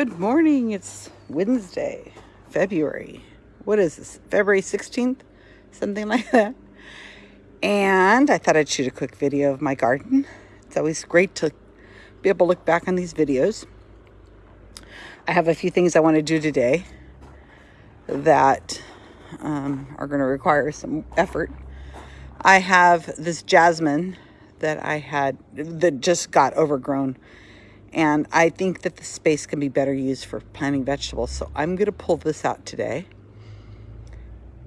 Good morning. It's Wednesday, February. What is this? February 16th? Something like that. And I thought I'd shoot a quick video of my garden. It's always great to be able to look back on these videos. I have a few things I want to do today that um, are going to require some effort. I have this jasmine that I had that just got overgrown and I think that the space can be better used for planting vegetables. So I'm going to pull this out today.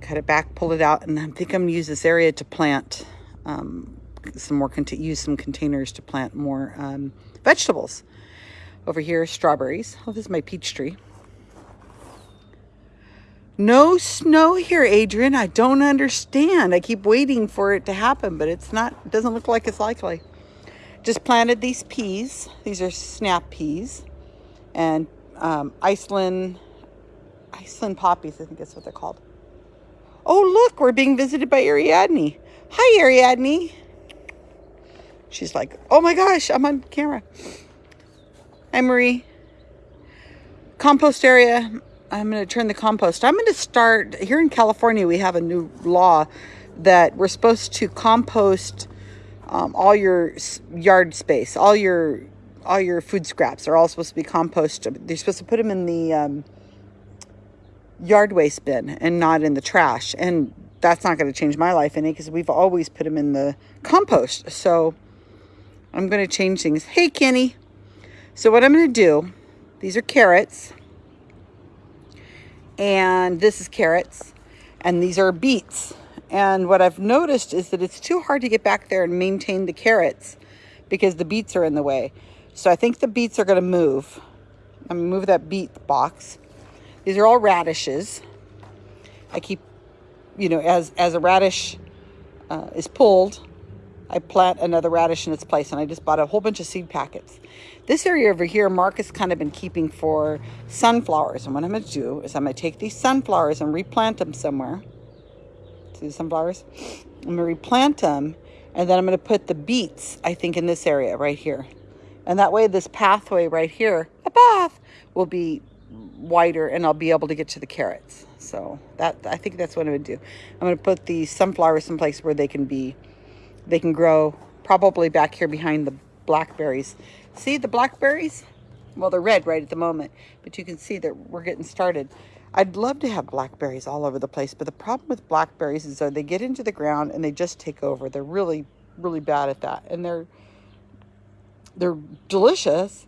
Cut it back, pull it out, and I think I'm going to use this area to plant um, some more, use some containers to plant more um, vegetables. Over here, strawberries. Oh, this is my peach tree. No snow here, Adrian. I don't understand. I keep waiting for it to happen, but it's not, it doesn't look like it's likely. Just planted these peas. These are snap peas. And um, Iceland, Iceland poppies, I think that's what they're called. Oh, look, we're being visited by Ariadne. Hi, Ariadne. She's like, oh my gosh, I'm on camera. Hi, Marie. Compost area. I'm going to turn the compost. I'm going to start, here in California, we have a new law that we're supposed to compost um, all your yard space, all your all your food scraps are all supposed to be composted. They're supposed to put them in the um, yard waste bin and not in the trash. And that's not going to change my life any because we've always put them in the compost. So I'm going to change things. Hey, Kenny. So what I'm going to do, these are carrots. And this is carrots. And these are beets. And what I've noticed is that it's too hard to get back there and maintain the carrots because the beets are in the way. So I think the beets are going to move. I'm going to move that beet box. These are all radishes. I keep, you know, as, as a radish uh, is pulled, I plant another radish in its place. And I just bought a whole bunch of seed packets. This area over here, Mark has kind of been keeping for sunflowers. And what I'm to do is I'm to take these sunflowers and replant them somewhere the sunflowers? I'm to replant them, and then I'm to put the beets, I think, in this area right here. And that way this pathway right here, a path, will be wider and I'll be able to get to the carrots. So that I think that's what going to do. I'm to put the sunflowers someplace where they can be, they can grow probably back here behind the blackberries. See the blackberries? Well, they're red right at the moment, but you can see that we're getting started. I'd love to have blackberries all over the place, but the problem with blackberries is that they get into the ground and they just take over. They're really, really bad at that. And they're they're delicious,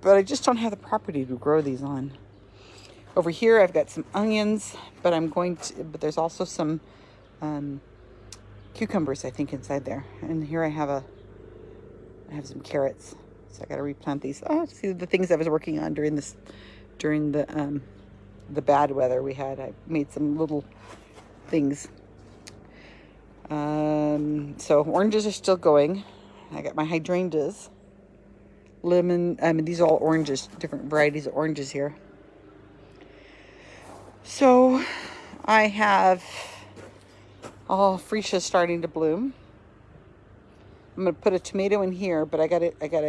but I just don't have the property to grow these on. Over here, I've got some onions, but I'm going to, but there's also some um, cucumbers, I think, inside there. And here I have a, I have some carrots. So I got to replant these. Oh, see the things I was working on during this, during the, um, the bad weather we had. I made some little things. Um, so oranges are still going. I got my hydrangeas. Lemon, I mean, these are all oranges, different varieties of oranges here. So I have all freesia starting to bloom. I'm to put a tomato in here, but I got to, I got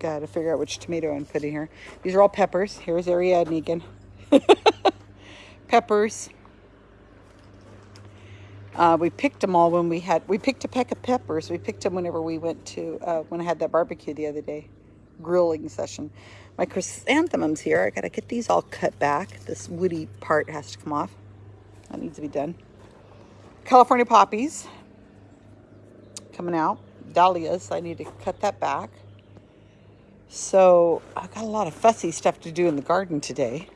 to Got to figure out which tomato I'm putting here. These are all peppers. Here's Ariadne again. peppers. Uh, we picked them all when we had, we picked a peck of peppers. We picked them whenever we went to, uh, when I had that barbecue the other day, grilling session. My chrysanthemums here, I got to get these all cut back. This woody part has to come off. That needs to be done. California poppies coming out. Dahlias, I need to cut that back. So I've got a lot of fussy stuff to do in the garden today.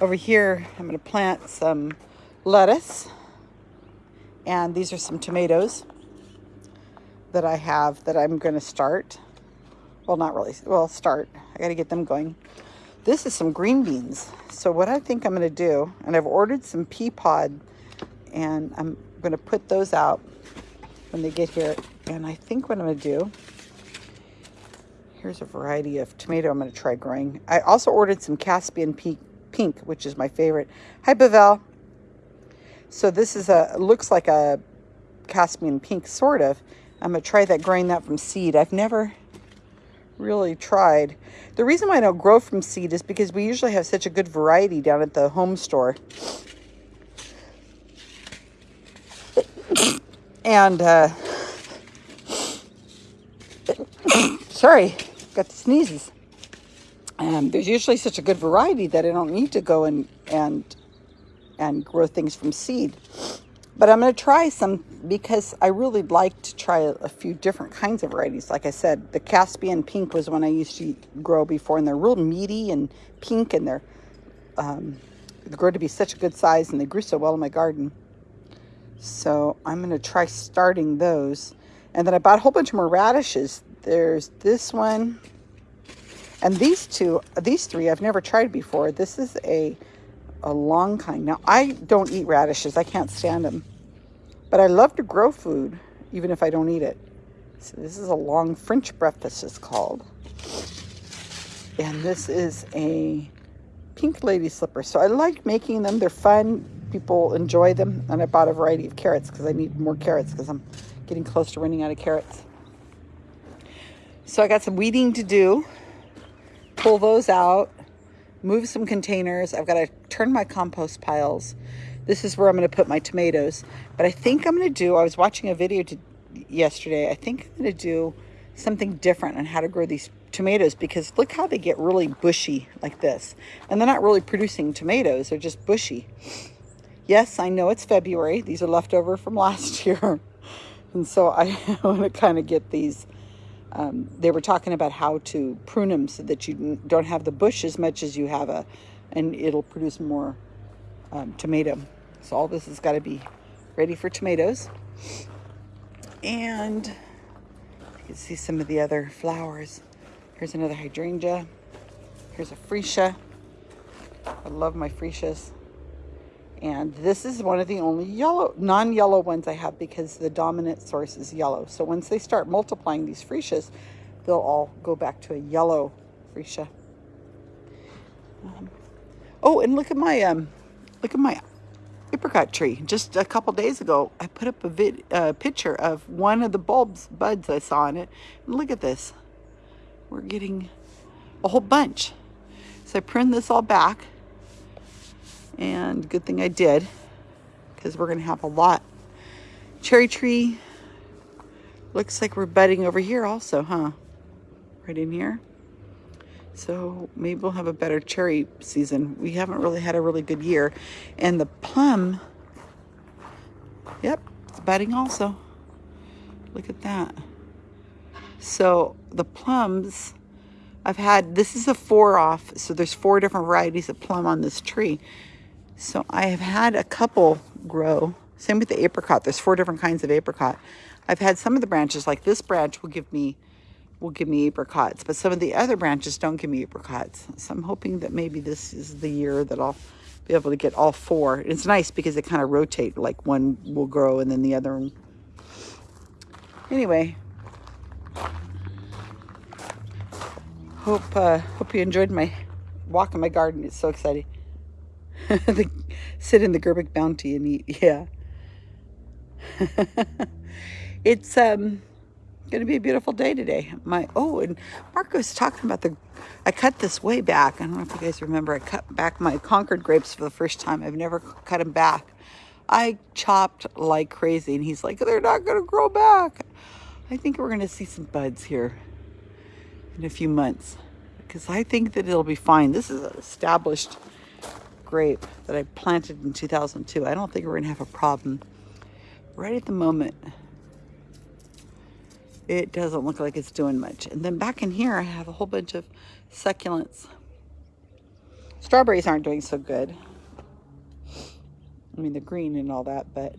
Over here, I'm going to plant some lettuce. And these are some tomatoes that I have that I'm going to start. Well, not really. Well, start. I got to get them going. This is some green beans. So what I think I'm going to do, and I've ordered some pea pod, and I'm going to put those out when they get here. And I think what I'm going to do Here's a variety of tomato I'm going to try growing. I also ordered some Caspian pink, which is my favorite. Hi, Bavel. So this is a, looks like a Caspian pink, sort of. I'm going to try that, growing that from seed. I've never really tried. The reason why I don't grow from seed is because we usually have such a good variety down at the home store. And, uh, sorry, got the sneezes. Um, there's usually such a good variety that I don't need to go and, and, and grow things from seed. But I'm going to try some because I really like to try a, few different kinds of varieties. Like I said, the Caspian pink was one I used to grow before, and they're real meaty and pink, and they're um, they grow to be such a good size, and they grew so well in my garden. So I'm going to try starting those. And then I bought a whole bunch more radishes. There's this one, and these two, these three I've never tried before. This is a a long kind. Now, I don't eat radishes. I can't stand them. But I love to grow food, even if I don't eat it. So this is a long French breakfast, it's called. And this is a pink lady slipper. So I like making them. They're fun. People enjoy them. And I bought a variety of carrots because I need more carrots because I'm getting close to running out of carrots. So I got some weeding to do. Pull those out move some containers. I've got to turn my compost piles. This is where I'm going to put my tomatoes. But I think I'm going to do, I was watching a video to, yesterday. I think I'm going to do something different on how to grow these tomatoes because look how they get really bushy like this. And they're not really producing tomatoes. They're just bushy. Yes, I know it's February. These are leftover from last year. And so I want to kind of get these um, they were talking about how to prune them so that you don't have the bush as much as you have a, and it'll produce more um, tomato. So all this has got to be ready for tomatoes. And you can see some of the other flowers. Here's another hydrangea. Here's a freesia. I love my freesias. And this is one of the only yellow, non-yellow ones I have because the dominant source is yellow. So once they start multiplying these freesias, they'll all go back to a yellow freesia. Um, oh, and look at my, um, look at my apricot tree. Just a couple days ago, I put up a vid, uh, picture of one of the bulbs, buds I saw in it. And look at this. We're getting a whole bunch. So I pruned this all back and good thing I did because we're going to have a lot. Cherry tree looks like we're budding over here also, huh? Right in here. So maybe we'll have a better cherry season. We haven't really had a really good year. And the plum, yep, it's budding also. Look at that. So the plums, I've had, this is a four off. So there's four different varieties of plum on this tree. So I have had a couple grow. Same with the apricot. There's four different kinds of apricot. I've had some of the branches, like this branch will give me will give me apricots, but some of the other branches don't give me apricots. So I'm hoping that maybe this is the year that I'll be able to get all four. It's nice because they kind of rotate, like one will grow and then the other one. Anyway, hope uh, hope you enjoyed my walk in my garden. It's so exciting. the, sit in the Gerbic Bounty and eat. Yeah. it's um going to be a beautiful day today. My oh, and Mark was talking about the. I cut this way back. I don't know if you guys remember. I cut back my Concord grapes for the first time. I've never cut them back. I chopped like crazy, and he's like, "They're not going to grow back." I think we're going to see some buds here in a few months because I think that it'll be fine. This is established grape that I planted in 2002. I don't think we're to have a problem. Right at the moment, it doesn't look like it's doing much. And then back in here, I have a whole bunch of succulents. Strawberries aren't doing so good. I mean, the green and all that, but...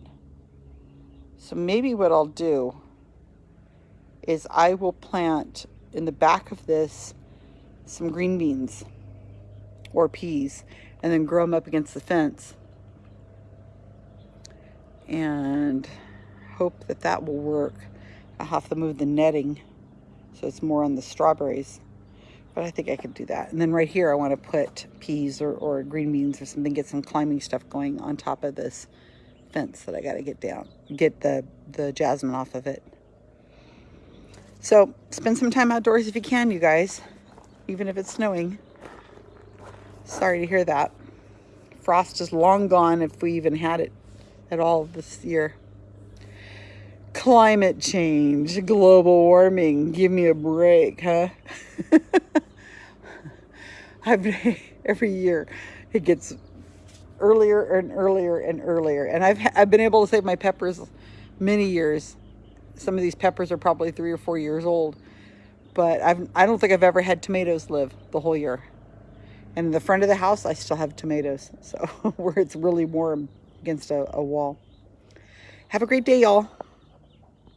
So maybe what I'll do is I will plant in the back of this some green beans or peas and then grow them up against the fence and hope that that will work. I'll have to move the netting so it's more on the strawberries but I think I could do that. And then right here I want to put peas or, or green beans or something, get some climbing stuff going on top of this fence that I got to get down, get the, the jasmine off of it. So spend some time outdoors if you can, you guys, even if it's snowing. Sorry to hear that. Frost is long gone if we even had it at all this year. Climate change, global warming, give me a break, huh? I've, every year it gets earlier and earlier and earlier. And I've, I've been able to save my peppers many years. Some of these peppers are probably three or four years old. But I've, I don't think I've ever had tomatoes live the whole year. And in the front of the house, I still have tomatoes. So where it's really warm against a, a wall. Have a great day, y'all.